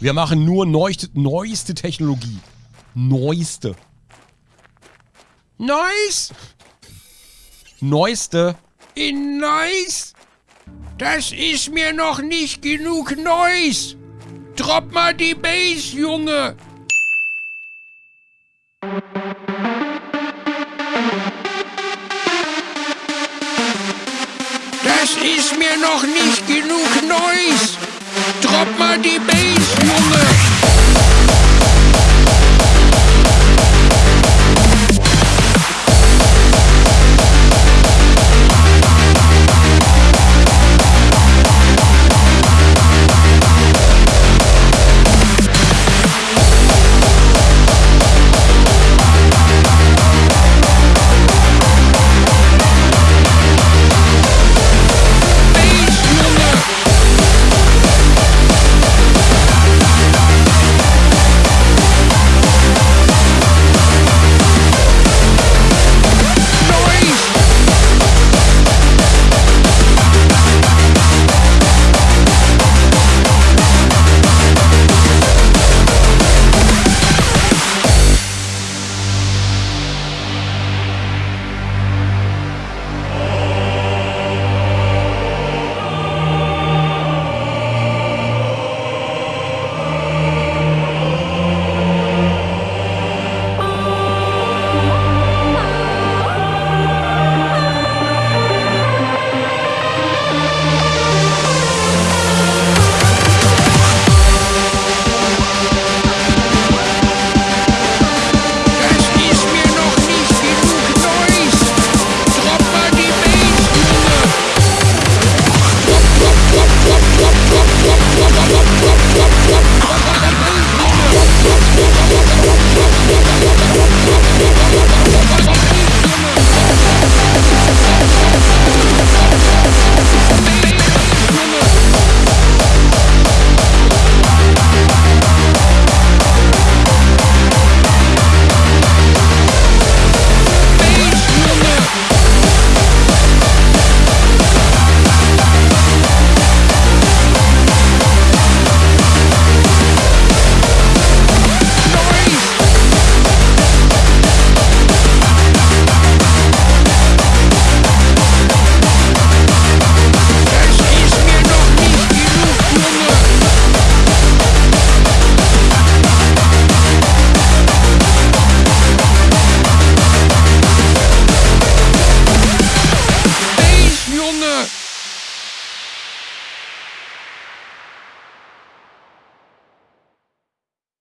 Wir machen nur neueste, neueste Technologie. Neueste. Nice! Neueste. In nice? Das ist mir noch nicht genug Neues. Drop mal die Bass, Junge. Das ist mir noch nicht genug.